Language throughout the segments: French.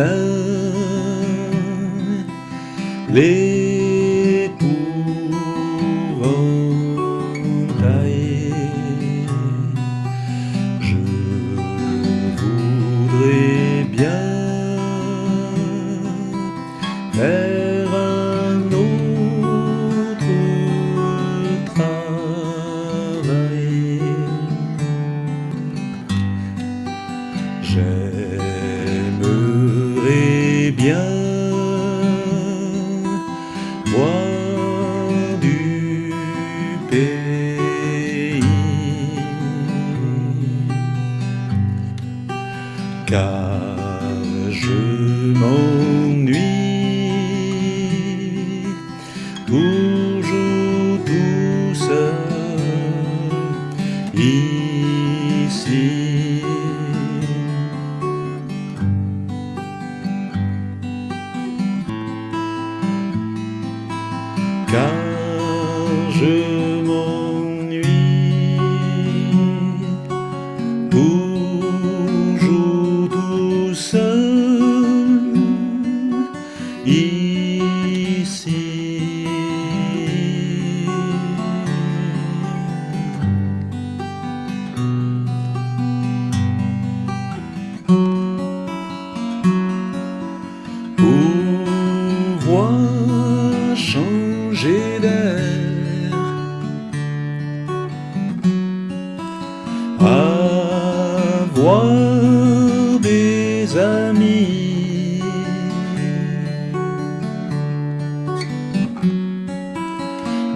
Les plein l'épouvantail. Je voudrais bien faire un autre travail. J'ai bien loin du pays. Car je m'ennuie toujours tout seul ici. Car je m'ennuie toujours tout seul ici. Pouvoir changer d'air. Avoir des amis.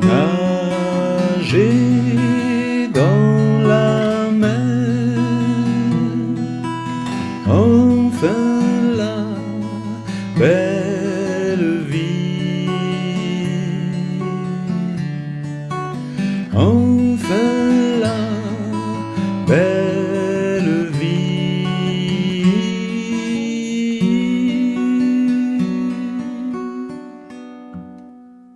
Nager dans la mer. Enfin la belle enfin la paix.